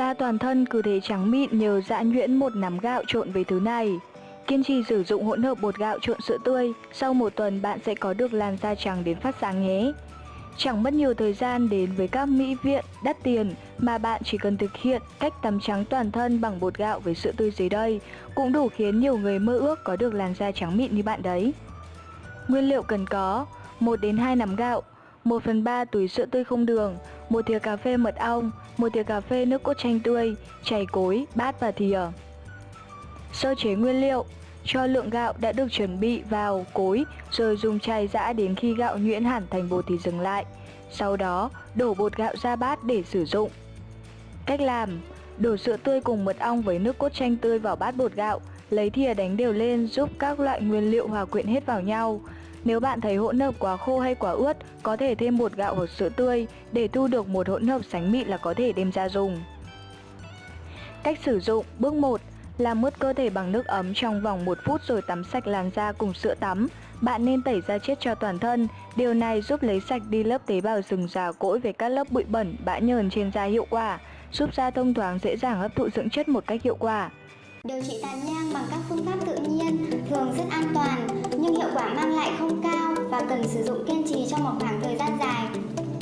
Da toàn thân cứ thế trắng mịn nhờ dã nhuyễn một nắm gạo trộn với thứ này. Kiên trì sử dụng hỗn hợp bột gạo trộn sữa tươi, sau một tuần bạn sẽ có được làn da trắng đến phát sáng nhé. Chẳng mất nhiều thời gian đến với các mỹ viện đắt tiền mà bạn chỉ cần thực hiện cách tắm trắng toàn thân bằng bột gạo với sữa tươi dưới đây cũng đủ khiến nhiều người mơ ước có được làn da trắng mịn như bạn đấy. Nguyên liệu cần có 1 đến 2 nắm gạo, 1 phần 3 túi sữa tươi không đường, một thìa cà phê mật ong, một thìa cà phê nước cốt chanh tươi, chảy cối, bát và thìa. Sơ chế nguyên liệu cho lượng gạo đã được chuẩn bị vào cối rồi dùng chày giã đến khi gạo nhuyễn hẳn thành bột thì dừng lại. Sau đó, đổ bột gạo ra bát để sử dụng. Cách làm Đổ sữa tươi cùng mật ong với nước cốt chanh tươi vào bát bột gạo, lấy thìa đánh đều lên giúp các loại nguyên liệu hòa quyện hết vào nhau. Nếu bạn thấy hỗn hợp quá khô hay quá ướt, có thể thêm bột gạo hoặc sữa tươi để thu được một hỗn hợp sánh mịn là có thể đem ra dùng. Cách sử dụng Bước 1 làm mướt cơ thể bằng nước ấm trong vòng 1 phút rồi tắm sạch làn da cùng sữa tắm. Bạn nên tẩy da chết cho toàn thân. Điều này giúp lấy sạch đi lớp tế bào rừng già cỗi về các lớp bụi bẩn, bã nhờn trên da hiệu quả, giúp da thông thoáng dễ dàng hấp thụ dưỡng chất một cách hiệu quả. Điều trị tàn nhang bằng các phương pháp tự nhiên thường rất an toàn nhưng hiệu quả mang lại không cao và cần sử dụng kiên trì trong một khoảng thời gian dài.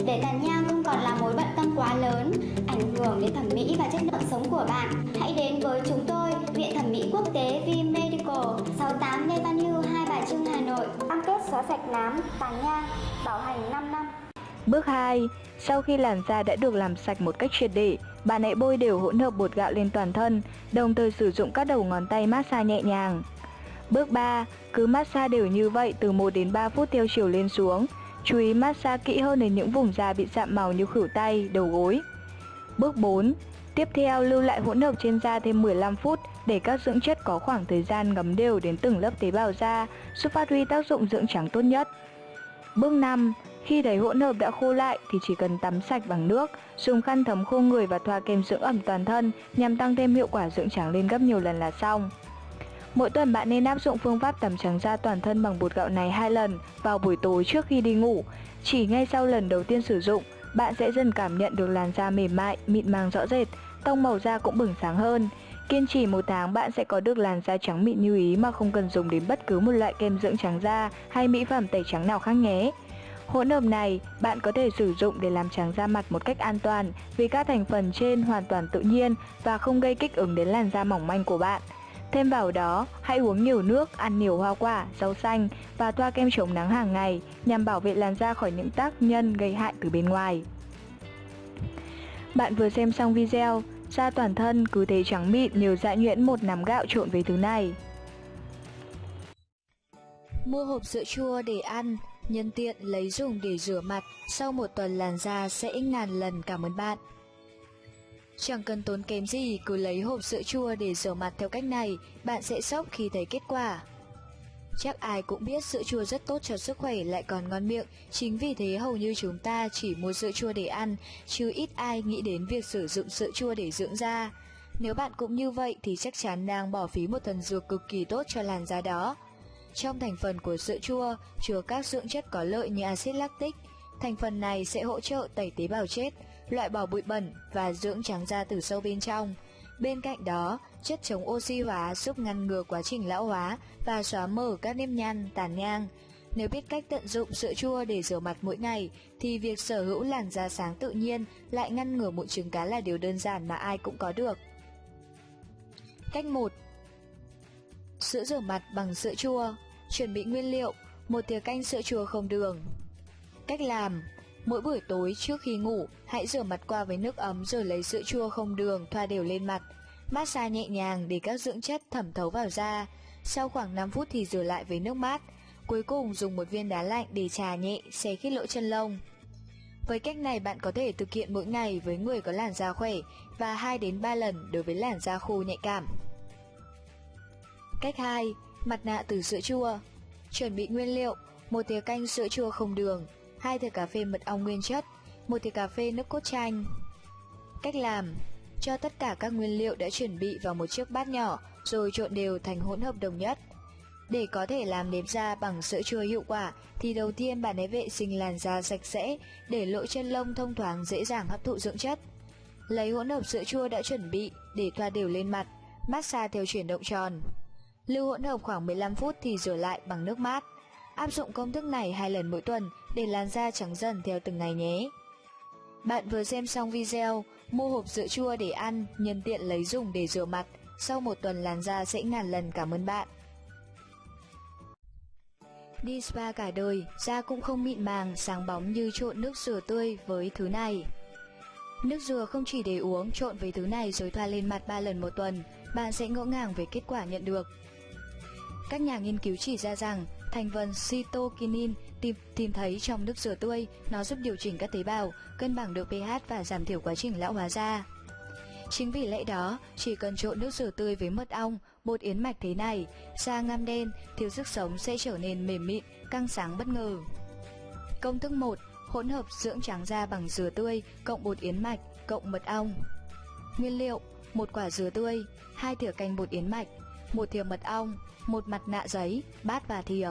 Để tàn nhang không còn là mối bận tâm quá lớn, ảnh hưởng đến thẩm mỹ và chất lượng sống của bạn, hãy đến với chúng tôi, Viện Thẩm mỹ Quốc tế V Medical, 68 Lê Văn Hưu, Hai Bà Trưng, Hà Nội. Cam kết xóa sạch nám, tàn nhang, bảo hành 5 năm. Bước 2. Sau khi làn da đã được làm sạch một cách triệt để, bạn hãy bôi đều hỗn hợp bột gạo lên toàn thân, đồng thời sử dụng các đầu ngón tay massage nhẹ nhàng. Bước 3. Cứ massage đều như vậy từ 1 đến 3 phút theo chiều lên xuống. Chú ý massage kỹ hơn đến những vùng da bị sạm màu như khử tay, đầu gối. Bước 4. Tiếp theo lưu lại hỗn hợp trên da thêm 15 phút để các dưỡng chất có khoảng thời gian ngấm đều đến từng lớp tế bào da, giúp phát huy tác dụng dưỡng trắng tốt nhất. Bước 5. Khi thấy hỗn hợp đã khô lại thì chỉ cần tắm sạch bằng nước, dùng khăn thấm khô người và thoa kem dưỡng ẩm toàn thân nhằm tăng thêm hiệu quả dưỡng trắng lên gấp nhiều lần là xong. Mỗi tuần bạn nên áp dụng phương pháp tắm trắng da toàn thân bằng bột gạo này hai lần vào buổi tối trước khi đi ngủ. Chỉ ngay sau lần đầu tiên sử dụng, bạn sẽ dần cảm nhận được làn da mềm mại, mịn màng rõ rệt, tông màu da cũng bừng sáng hơn. Kiên trì một tháng bạn sẽ có được làn da trắng mịn như ý mà không cần dùng đến bất cứ một loại kem dưỡng trắng da hay mỹ phẩm tẩy trắng nào khác nhé. Hỗn hợp này bạn có thể sử dụng để làm trắng da mặt một cách an toàn vì các thành phần trên hoàn toàn tự nhiên và không gây kích ứng đến làn da mỏng manh của bạn. Thêm vào đó, hãy uống nhiều nước, ăn nhiều hoa quả, rau xanh và thoa kem chống nắng hàng ngày nhằm bảo vệ làn da khỏi những tác nhân gây hại từ bên ngoài. Bạn vừa xem xong video, da toàn thân cứ thế trắng mịn nhờ dã nhuyễn một nắm gạo trộn với thứ này. Mua hộp sữa chua để ăn, nhân tiện lấy dùng để rửa mặt, sau một tuần làn da sẽ ngàn lần cảm ơn bạn. Chẳng cần tốn kém gì, cứ lấy hộp sữa chua để rửa mặt theo cách này, bạn sẽ sốc khi thấy kết quả. Chắc ai cũng biết sữa chua rất tốt cho sức khỏe lại còn ngon miệng, chính vì thế hầu như chúng ta chỉ mua sữa chua để ăn, chứ ít ai nghĩ đến việc sử dụng sữa chua để dưỡng da. Nếu bạn cũng như vậy thì chắc chắn đang bỏ phí một thần dược cực kỳ tốt cho làn da đó. Trong thành phần của sữa chua chứa các dưỡng chất có lợi như axit lactic. Thành phần này sẽ hỗ trợ tẩy tế bào chết, loại bỏ bụi bẩn và dưỡng trắng da từ sâu bên trong. Bên cạnh đó, chất chống oxy hóa giúp ngăn ngừa quá trình lão hóa và xóa mờ các nếp nhăn, tàn nhang. Nếu biết cách tận dụng sữa chua để rửa mặt mỗi ngày, thì việc sở hữu làn da sáng tự nhiên lại ngăn ngừa mụn trứng cá là điều đơn giản mà ai cũng có được. Cách 1 Sữa rửa mặt bằng sữa chua Chuẩn bị nguyên liệu một thìa canh sữa chua không đường Cách làm Mỗi buổi tối trước khi ngủ, hãy rửa mặt qua với nước ấm rồi lấy sữa chua không đường thoa đều lên mặt. Massage nhẹ nhàng để các dưỡng chất thẩm thấu vào da. Sau khoảng 5 phút thì rửa lại với nước mát. Cuối cùng dùng một viên đá lạnh để trà nhẹ, xé khít lỗ chân lông. Với cách này bạn có thể thực hiện mỗi ngày với người có làn da khỏe và 2 đến 3 lần đối với làn da khô nhạy cảm. Cách 2. Mặt nạ từ sữa chua Chuẩn bị nguyên liệu một thìa canh sữa chua không đường hai thìa cà phê mật ong nguyên chất một thìa cà phê nước cốt chanh Cách làm Cho tất cả các nguyên liệu đã chuẩn bị vào một chiếc bát nhỏ rồi trộn đều thành hỗn hợp đồng nhất. Để có thể làm nếp da bằng sữa chua hiệu quả thì đầu tiên bạn hãy vệ sinh làn da sạch sẽ để lỗ chân lông thông thoáng dễ dàng hấp thụ dưỡng chất. Lấy hỗn hợp sữa chua đã chuẩn bị để thoa đều lên mặt, massage theo chuyển động tròn. Lưu hỗn hợp khoảng 15 phút thì rửa lại bằng nước mát. Áp dụng công thức này hai lần mỗi tuần để làn da trắng dần theo từng ngày nhé. Bạn vừa xem xong video, mua hộp sữa chua để ăn, nhân tiện lấy dùng để rửa mặt. Sau một tuần làn da sẽ ngàn lần cảm ơn bạn. Đi spa cả đời, da cũng không mịn màng, sáng bóng như trộn nước dừa tươi với thứ này. Nước dừa không chỉ để uống, trộn với thứ này rồi thoa lên mặt 3 lần một tuần, bạn sẽ ngỡ ngàng về kết quả nhận được. Các nhà nghiên cứu chỉ ra rằng thành phần cytokinin tìm, tìm thấy trong nước dừa tươi, nó giúp điều chỉnh các tế bào, cân bằng độ pH và giảm thiểu quá trình lão hóa da. Chính vì lẽ đó, chỉ cần trộn nước dừa tươi với mật ong, bột yến mạch thế này, da ngăm đen, thiếu sức sống sẽ trở nên mềm mịn, căng sáng bất ngờ. Công thức 1. Hỗn hợp dưỡng trắng da bằng dừa tươi cộng bột yến mạch cộng mật ong. Nguyên liệu: một quả dừa tươi, hai thìa canh bột yến mạch, một thìa mật ong, một mặt nạ giấy, bát và thìa.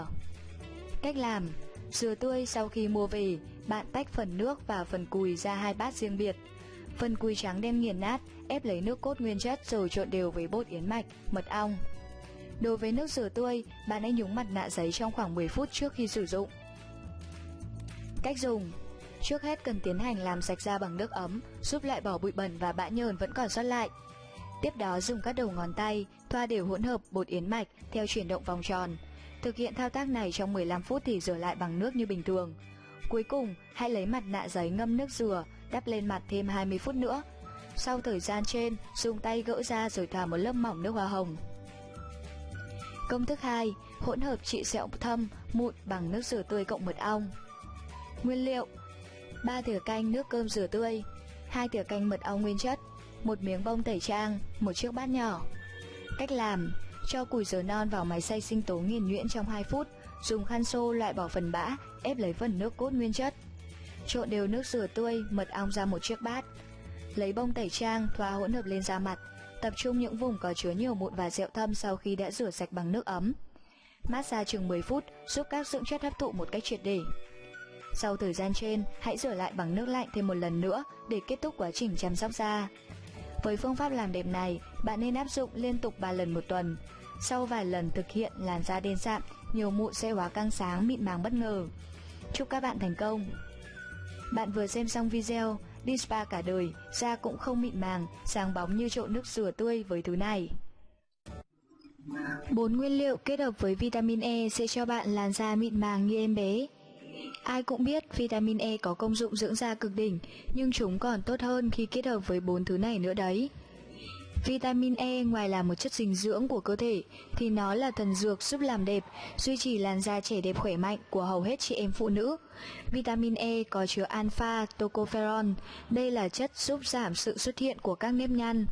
Cách làm: dừa tươi sau khi mua về, bạn tách phần nước và phần cùi ra hai bát riêng biệt. Phần cùi trắng đem nghiền nát, ép lấy nước cốt nguyên chất rồi trộn đều với bột yến mạch, mật ong. Đối với nước dừa tươi, bạn hãy nhúng mặt nạ giấy trong khoảng 10 phút trước khi sử dụng. Cách dùng Trước hết cần tiến hành làm sạch da bằng nước ấm, giúp loại bỏ bụi bẩn và bã nhờn vẫn còn sót lại. Tiếp đó dùng các đầu ngón tay, thoa đều hỗn hợp bột yến mạch theo chuyển động vòng tròn. Thực hiện thao tác này trong 15 phút thì rửa lại bằng nước như bình thường. Cuối cùng, hãy lấy mặt nạ giấy ngâm nước dừa, đắp lên mặt thêm 20 phút nữa. Sau thời gian trên, dùng tay gỡ ra rồi thoa một lớp mỏng nước hoa hồng. Công thức 2. Hỗn hợp trị sẹo thâm, mụn bằng nước dừa tươi cộng mật ong. Nguyên liệu 3 thìa canh nước cơm dừa tươi 2 thìa canh mật ong nguyên chất một miếng bông tẩy trang, một chiếc bát nhỏ Cách làm. Cho củi dừa non vào máy xay sinh tố nghiền nhuyễn trong 2 phút Dùng khăn xô loại bỏ phần bã, ép lấy phần nước cốt nguyên chất. Trộn đều nước dừa tươi, mật ong ra một chiếc bát. Lấy bông tẩy trang, thoa hỗn hợp lên da mặt. Tập trung những vùng có chứa nhiều mụn và rẹo thâm sau khi đã rửa sạch bằng nước ấm. Massage chừng 10 phút giúp các dưỡng chất hấp thụ một cách triệt để. Sau thời gian trên, hãy rửa lại bằng nước lạnh thêm một lần nữa để kết thúc quá trình chăm sóc da. Với phương pháp làm đẹp này, bạn nên áp dụng liên tục 3 lần một tuần. Sau vài lần thực hiện làn da đen sạm, nhiều mụn sẽ hóa căng sáng mịn màng bất ngờ. Chúc các bạn thành công! Bạn vừa xem xong video, đi spa cả đời, da cũng không mịn màng, sáng bóng như trộn nước rửa tươi với thứ này. Bốn nguyên liệu kết hợp với vitamin E sẽ cho bạn làn da mịn màng như em bé. Ai cũng biết vitamin E có công dụng dưỡng da cực đỉnh, nhưng chúng còn tốt hơn khi kết hợp với bốn thứ này nữa đấy. Vitamin E ngoài là một chất dinh dưỡng của cơ thể thì nó là thần dược giúp làm đẹp, duy trì làn da trẻ đẹp khỏe mạnh của hầu hết chị em phụ nữ. Vitamin E có chứa alpha tocopherol, đây là chất giúp giảm sự xuất hiện của các nếp nhăn,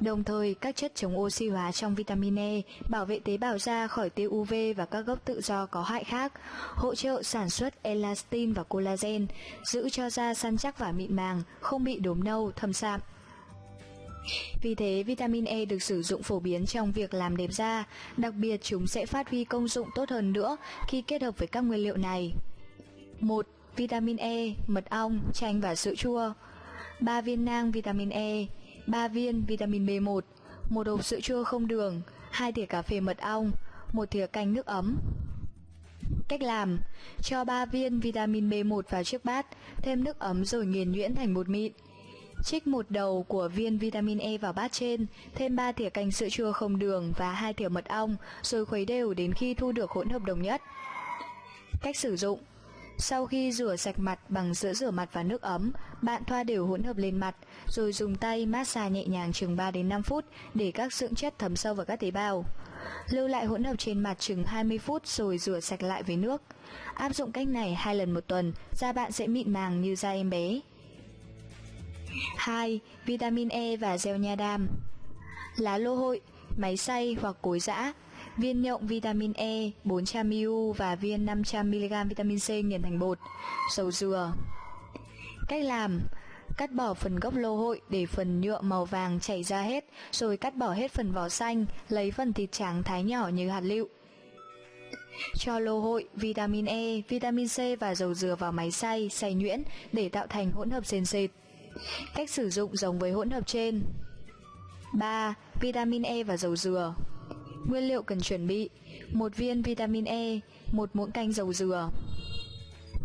Đồng thời, các chất chống oxy hóa trong vitamin E bảo vệ tế bào da khỏi tia UV và các gốc tự do có hại khác, hỗ trợ sản xuất elastin và collagen, giữ cho da săn chắc và mịn màng, không bị đốm nâu, thâm sạm. Vì thế, vitamin E được sử dụng phổ biến trong việc làm đẹp da, đặc biệt chúng sẽ phát huy công dụng tốt hơn nữa khi kết hợp với các nguyên liệu này. 1. Vitamin E, mật ong, chanh và sữa chua 3 viên nang vitamin E 3 viên vitamin B1, một hộp sữa chua không đường, 2 thìa cà phê mật ong, một thìa canh nước ấm. Cách làm: cho 3 viên vitamin B1 vào chiếc bát, thêm nước ấm rồi nghiền nhuyễn thành bột mịn. Trích một đầu của viên vitamin E vào bát trên, thêm 3 thìa canh sữa chua không đường và 2 thìa mật ong, rồi khuấy đều đến khi thu được hỗn hợp đồng nhất. Cách sử dụng sau khi rửa sạch mặt bằng sữa rửa mặt và nước ấm, bạn thoa đều hỗn hợp lên mặt, rồi dùng tay massage nhẹ nhàng chừng 3 đến 5 phút để các dưỡng chất thấm sâu vào các tế bào. Lưu lại hỗn hợp trên mặt chừng 20 phút rồi rửa sạch lại với nước. Áp dụng cách này hai lần một tuần, da bạn sẽ mịn màng như da em bé. 2. Vitamin E và gel nha đam Lá lô hội, máy xay hoặc cối giã viên nhộng vitamin E 400ml và viên 500mg vitamin C nghiền thành bột, dầu dừa. Cách làm Cắt bỏ phần gốc lô hội để phần nhựa màu vàng chảy ra hết, rồi cắt bỏ hết phần vỏ xanh, lấy phần thịt trắng thái nhỏ như hạt lựu. Cho lô hội, vitamin E, vitamin C và dầu dừa vào máy xay, xay nhuyễn để tạo thành hỗn hợp sền sệt. Cách sử dụng giống với hỗn hợp trên 3. Vitamin E và dầu dừa Nguyên liệu cần chuẩn bị một viên vitamin E, một muỗng canh dầu dừa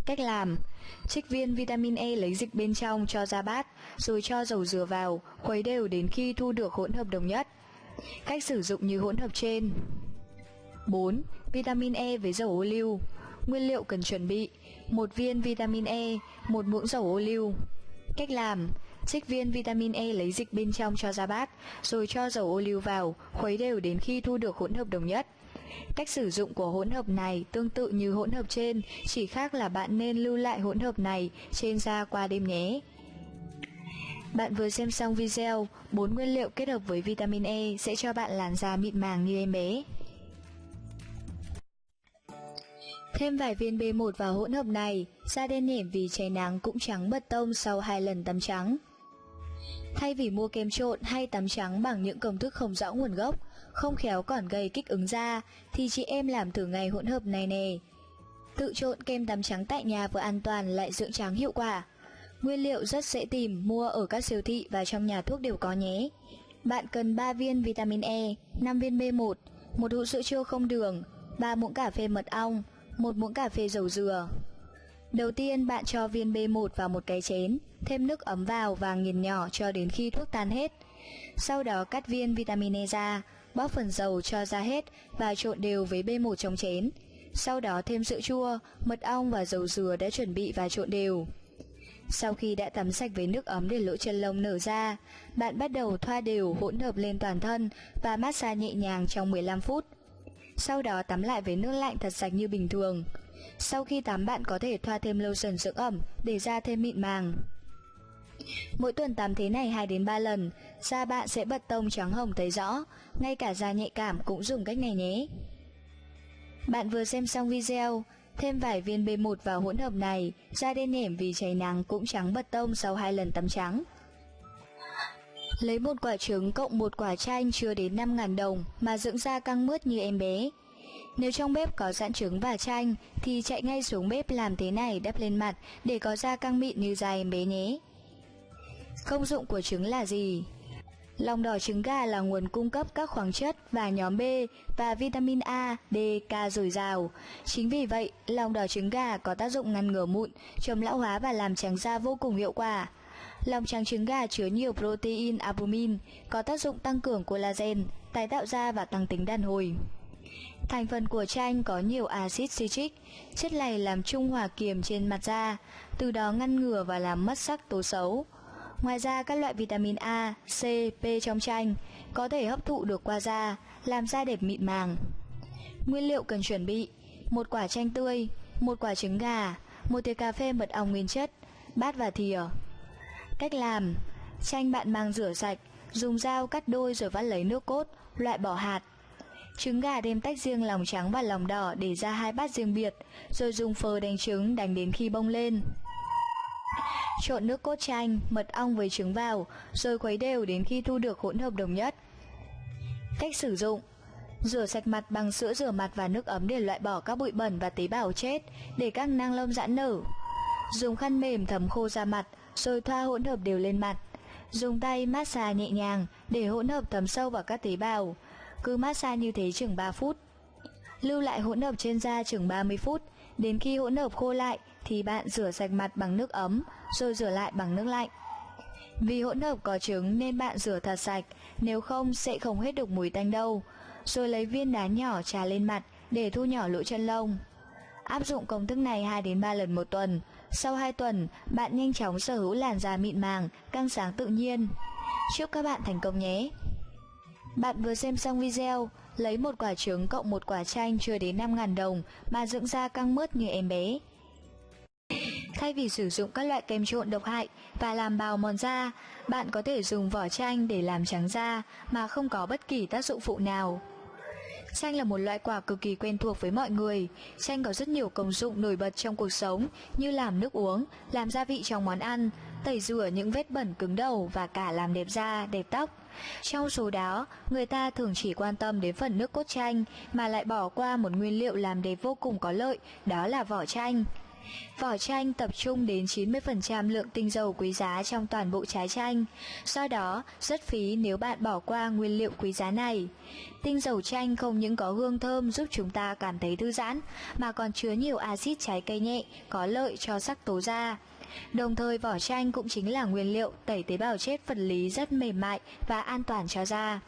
Cách làm Trích viên vitamin E lấy dịch bên trong cho ra bát, rồi cho dầu dừa vào, khuấy đều đến khi thu được hỗn hợp đồng nhất. Cách sử dụng như hỗn hợp trên. 4. Vitamin E với dầu ô liu. Nguyên liệu cần chuẩn bị: một viên vitamin E, một muỗng dầu ô liu. Cách làm: Trích viên vitamin E lấy dịch bên trong cho ra bát, rồi cho dầu ô liu vào, khuấy đều đến khi thu được hỗn hợp đồng nhất. Cách sử dụng của hỗn hợp này tương tự như hỗn hợp trên, chỉ khác là bạn nên lưu lại hỗn hợp này trên da qua đêm nhé. Bạn vừa xem xong video, bốn nguyên liệu kết hợp với vitamin E sẽ cho bạn làn da mịn màng như em bé. Thêm vài viên B1 vào hỗn hợp này, da đen nhẻm vì cháy nắng cũng trắng bật tông sau hai lần tắm trắng. Thay vì mua kem trộn hay tắm trắng bằng những công thức không rõ nguồn gốc, không khéo còn gây kích ứng da, thì chị em làm thử ngày hỗn hợp này nè. Tự trộn kem tắm trắng tại nhà vừa an toàn lại dưỡng trắng hiệu quả. Nguyên liệu rất dễ tìm, mua ở các siêu thị và trong nhà thuốc đều có nhé. Bạn cần 3 viên vitamin E, 5 viên B1, một hũ sữa chua không đường, 3 muỗng cà phê mật ong, một muỗng cà phê dầu dừa. Đầu tiên bạn cho viên B1 vào một cái chén, thêm nước ấm vào và nghiền nhỏ cho đến khi thuốc tan hết. Sau đó cắt viên vitamin E ra, bóp phần dầu cho ra hết và trộn đều với B1 trong chén. Sau đó thêm sữa chua, mật ong và dầu dừa đã chuẩn bị và trộn đều. Sau khi đã tắm sạch với nước ấm để lỗ chân lông nở ra, bạn bắt đầu thoa đều hỗn hợp lên toàn thân và massage nhẹ nhàng trong 15 phút. Sau đó tắm lại với nước lạnh thật sạch như bình thường. Sau khi tắm bạn có thể thoa thêm lotion dưỡng ẩm để da thêm mịn màng. Mỗi tuần tắm thế này 2 đến 3 lần, da bạn sẽ bật tông trắng hồng thấy rõ, ngay cả da nhạy cảm cũng dùng cách này nhé. Bạn vừa xem xong video, thêm vài viên B1 vào hỗn hợp này, da đen nhẻm vì cháy nắng cũng trắng bật tông sau hai lần tắm trắng. Lấy một quả trứng cộng một quả chanh chưa đến 5.000 đồng mà dưỡng da căng mướt như em bé. Nếu trong bếp có sẵn trứng và chanh thì chạy ngay xuống bếp làm thế này đắp lên mặt để có da căng mịn như da em bé nhé. Công dụng của trứng là gì? Lòng đỏ trứng gà là nguồn cung cấp các khoáng chất và nhóm B và vitamin A, D, K dồi dào. Chính vì vậy, lòng đỏ trứng gà có tác dụng ngăn ngừa mụn, chống lão hóa và làm trắng da vô cùng hiệu quả. Lòng trắng trứng gà chứa nhiều protein albumin, có tác dụng tăng cường collagen, tái tạo da và tăng tính đàn hồi. Thành phần của chanh có nhiều axit citric, chất này làm trung hòa kiềm trên mặt da, từ đó ngăn ngừa và làm mất sắc tố xấu. Ngoài ra các loại vitamin A, C, P trong chanh có thể hấp thụ được qua da, làm da đẹp mịn màng. Nguyên liệu cần chuẩn bị: một quả chanh tươi, một quả trứng gà, một thìa cà phê mật ong nguyên chất, bát và thìa. Cách làm: chanh bạn mang rửa sạch, dùng dao cắt đôi rồi vắt lấy nước cốt, loại bỏ hạt. Trứng gà đem tách riêng lòng trắng và lòng đỏ để ra hai bát riêng biệt, rồi dùng phờ đánh trứng đánh đến khi bông lên. Trộn nước cốt chanh, mật ong với trứng vào, rồi khuấy đều đến khi thu được hỗn hợp đồng nhất. Cách sử dụng Rửa sạch mặt bằng sữa rửa mặt và nước ấm để loại bỏ các bụi bẩn và tế bào chết, để các năng lông giãn nở. Dùng khăn mềm thấm khô da mặt, rồi thoa hỗn hợp đều lên mặt. Dùng tay massage nhẹ nhàng để hỗn hợp thấm sâu vào các tế bào. Cứ massage như thế chừng 3 phút. Lưu lại hỗn hợp trên da chừng 30 phút, đến khi hỗn hợp khô lại thì bạn rửa sạch mặt bằng nước ấm, rồi rửa lại bằng nước lạnh. Vì hỗn hợp có trứng nên bạn rửa thật sạch, nếu không sẽ không hết được mùi tanh đâu. Rồi lấy viên đá nhỏ trà lên mặt để thu nhỏ lỗ chân lông. Áp dụng công thức này 2 đến 3 lần một tuần. Sau 2 tuần, bạn nhanh chóng sở hữu làn da mịn màng, căng sáng tự nhiên. Chúc các bạn thành công nhé! Bạn vừa xem xong video, lấy một quả trứng cộng một quả chanh chưa đến 5.000 đồng mà dưỡng da căng mướt như em bé. Thay vì sử dụng các loại kem trộn độc hại và làm bào mòn da, bạn có thể dùng vỏ chanh để làm trắng da mà không có bất kỳ tác dụng phụ nào. Chanh là một loại quả cực kỳ quen thuộc với mọi người. Chanh có rất nhiều công dụng nổi bật trong cuộc sống như làm nước uống, làm gia vị trong món ăn, tẩy rửa những vết bẩn cứng đầu và cả làm đẹp da, đẹp tóc. Trong số đó, người ta thường chỉ quan tâm đến phần nước cốt chanh mà lại bỏ qua một nguyên liệu làm đẹp vô cùng có lợi, đó là vỏ chanh. Vỏ chanh tập trung đến 90% lượng tinh dầu quý giá trong toàn bộ trái chanh, do đó rất phí nếu bạn bỏ qua nguyên liệu quý giá này. Tinh dầu chanh không những có hương thơm giúp chúng ta cảm thấy thư giãn, mà còn chứa nhiều axit trái cây nhẹ, có lợi cho sắc tố da. Đồng thời vỏ chanh cũng chính là nguyên liệu tẩy tế bào chết vật lý rất mềm mại và an toàn cho da.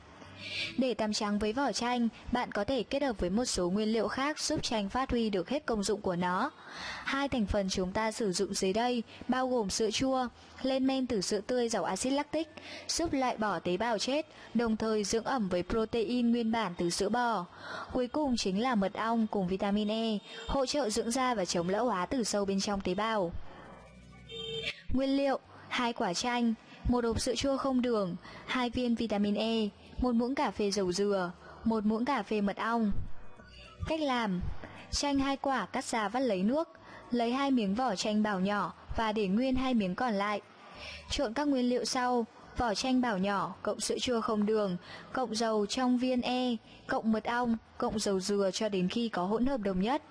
Để tắm trắng với vỏ chanh, bạn có thể kết hợp với một số nguyên liệu khác giúp chanh phát huy được hết công dụng của nó. Hai thành phần chúng ta sử dụng dưới đây bao gồm sữa chua, lên men từ sữa tươi giàu axit lactic, giúp loại bỏ tế bào chết, đồng thời dưỡng ẩm với protein nguyên bản từ sữa bò. Cuối cùng chính là mật ong cùng vitamin E, hỗ trợ dưỡng da và chống lão hóa từ sâu bên trong tế bào. Nguyên liệu: hai quả chanh, một hộp sữa chua không đường, hai viên vitamin E, một muỗng cà phê dầu dừa, một muỗng cà phê mật ong. Cách làm: chanh hai quả cắt ra vắt lấy nước, lấy hai miếng vỏ chanh bảo nhỏ và để nguyên hai miếng còn lại. Trộn các nguyên liệu sau: vỏ chanh bảo nhỏ cộng sữa chua không đường, cộng dầu trong viên E, cộng mật ong, cộng dầu dừa cho đến khi có hỗn hợp đồng nhất.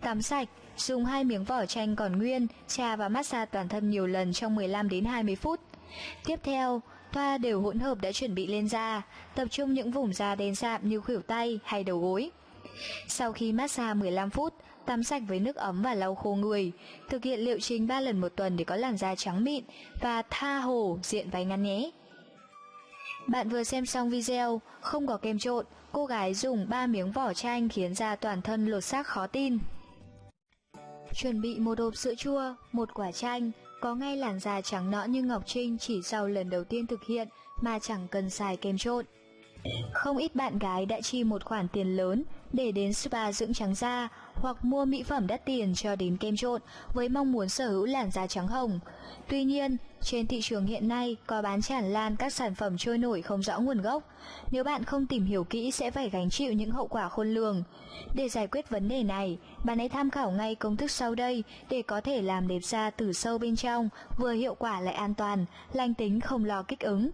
Tắm sạch, dùng hai miếng vỏ chanh còn nguyên, trà và massage toàn thân nhiều lần trong 15 đến 20 phút. Tiếp theo, thoa đều hỗn hợp đã chuẩn bị lên da, tập trung những vùng da đen sạm như khuỷu tay hay đầu gối. Sau khi massage 15 phút, tắm sạch với nước ấm và lau khô người. Thực hiện liệu trình 3 lần một tuần để có làn da trắng mịn và tha hồ diện váy ngắn nhé. Bạn vừa xem xong video, không có kem trộn, cô gái dùng 3 miếng vỏ chanh khiến da toàn thân lột xác khó tin. Chuẩn bị một hộp sữa chua, một quả chanh, có ngay làn da trắng nõn như Ngọc Trinh chỉ sau lần đầu tiên thực hiện mà chẳng cần xài kem trộn. Không ít bạn gái đã chi một khoản tiền lớn để đến spa dưỡng trắng da hoặc mua mỹ phẩm đắt tiền cho đến kem trộn với mong muốn sở hữu làn da trắng hồng. Tuy nhiên, trên thị trường hiện nay có bán tràn lan các sản phẩm trôi nổi không rõ nguồn gốc. Nếu bạn không tìm hiểu kỹ sẽ phải gánh chịu những hậu quả khôn lường. Để giải quyết vấn đề này, bạn hãy tham khảo ngay công thức sau đây để có thể làm đẹp da từ sâu bên trong, vừa hiệu quả lại an toàn, lành tính không lo kích ứng.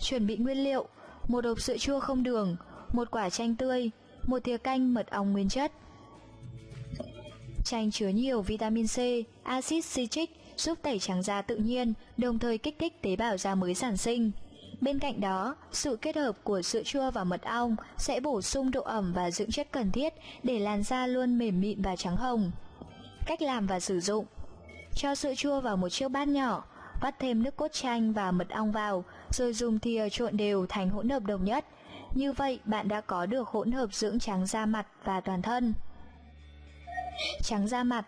Chuẩn bị nguyên liệu: một hộp sữa chua không đường, một quả chanh tươi, một thìa canh mật ong nguyên chất. Chanh chứa nhiều vitamin C, axit citric giúp tẩy trắng da tự nhiên, đồng thời kích thích tế bào da mới sản sinh. Bên cạnh đó, sự kết hợp của sữa chua và mật ong sẽ bổ sung độ ẩm và dưỡng chất cần thiết để làn da luôn mềm mịn và trắng hồng. Cách làm và sử dụng Cho sữa chua vào một chiếc bát nhỏ, vắt thêm nước cốt chanh và mật ong vào, rồi dùng thìa trộn đều thành hỗn hợp đồng nhất. Như vậy, bạn đã có được hỗn hợp dưỡng trắng da mặt và toàn thân. Trắng da mặt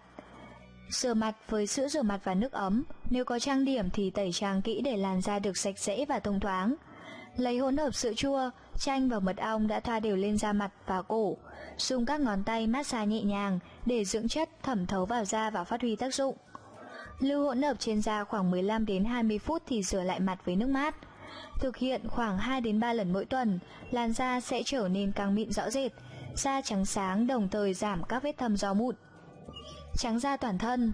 Rửa mặt với sữa rửa mặt và nước ấm, nếu có trang điểm thì tẩy trang kỹ để làn da được sạch sẽ và thông thoáng. Lấy hỗn hợp sữa chua, chanh và mật ong đã thoa đều lên da mặt và cổ. Dùng các ngón tay massage nhẹ nhàng để dưỡng chất thẩm thấu vào da và phát huy tác dụng. Lưu hỗn hợp trên da khoảng 15 đến 20 phút thì rửa lại mặt với nước mát. Thực hiện khoảng 2 đến 3 lần mỗi tuần, làn da sẽ trở nên càng mịn rõ rệt, da trắng sáng đồng thời giảm các vết thâm do mụn. Trắng da toàn thân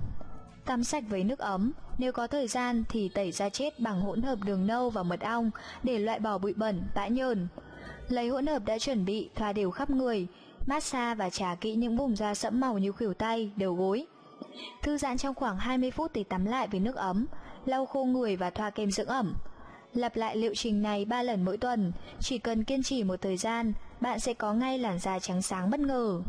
Tắm sạch với nước ấm Nếu có thời gian thì tẩy da chết bằng hỗn hợp đường nâu và mật ong Để loại bỏ bụi bẩn, bã nhờn. Lấy hỗn hợp đã chuẩn bị thoa đều khắp người Massage và trà kỹ những vùng da sẫm màu như khuỷu tay, đầu gối. Thư giãn trong khoảng 20 phút thì tắm lại với nước ấm Lau khô người và thoa kem dưỡng ẩm. Lặp lại liệu trình này 3 lần mỗi tuần Chỉ cần kiên trì một thời gian Bạn sẽ có ngay làn da trắng sáng bất ngờ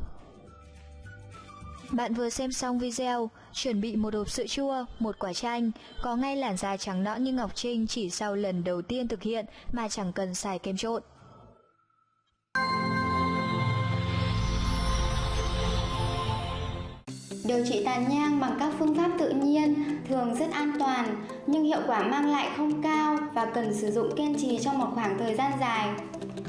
bạn vừa xem xong video, chuẩn bị một hộp sữa chua, một quả chanh, có ngay làn da trắng nõn như Ngọc Trinh chỉ sau lần đầu tiên thực hiện mà chẳng cần xài kem trộn. Điều trị tàn nhang bằng các phương pháp tự nhiên thường rất an toàn nhưng hiệu quả mang lại không cao và cần sử dụng kiên trì trong một khoảng thời gian dài.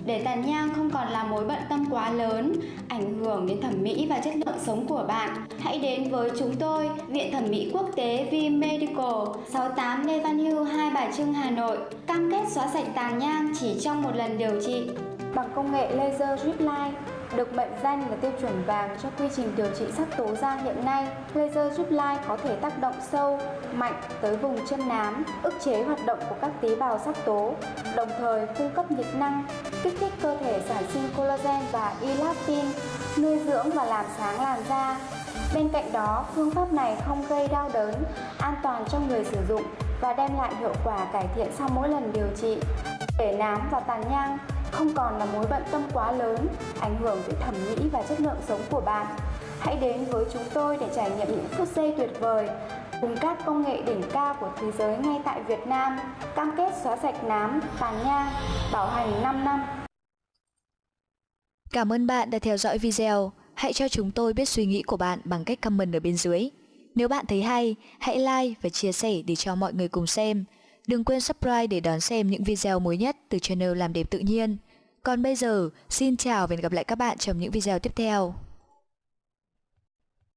Để tàn nhang không còn là mối bận tâm quá lớn, ảnh hưởng đến thẩm mỹ và chất lượng sống của bạn, hãy đến với chúng tôi, Viện Thẩm mỹ Quốc tế V Medical, 68 Lê Văn Hưu, Hai Bà Trưng, Hà Nội, cam kết xóa sạch tàn nhang chỉ trong một lần điều trị. Bằng công nghệ laser drip line, được mệnh danh là tiêu chuẩn vàng cho quy trình điều trị sắc tố da hiện nay, laser giúp lai có thể tác động sâu, mạnh tới vùng chân nám, ức chế hoạt động của các tế bào sắc tố, đồng thời cung cấp nhiệt năng, kích thích cơ thể sản sinh collagen và elastin, nuôi dưỡng và làm sáng làn da. Bên cạnh đó, phương pháp này không gây đau đớn, an toàn cho người sử dụng và đem lại hiệu quả cải thiện sau mỗi lần điều trị. Để nám và tàn nhang không còn là mối bận tâm quá lớn, ảnh hưởng tới thẩm mỹ và chất lượng sống của bạn. Hãy đến với chúng tôi để trải nghiệm những phút giây tuyệt vời cùng các công nghệ đỉnh cao của thế giới ngay tại Việt Nam, cam kết xóa sạch nám, tàn nhang, bảo hành 5 năm. Cảm ơn bạn đã theo dõi video. Hãy cho chúng tôi biết suy nghĩ của bạn bằng cách comment ở bên dưới. Nếu bạn thấy hay, hãy like và chia sẻ để cho mọi người cùng xem. Đừng quên subscribe để đón xem những video mới nhất từ channel Làm đẹp tự nhiên. Còn bây giờ, xin chào và hẹn gặp lại các bạn trong những video tiếp theo.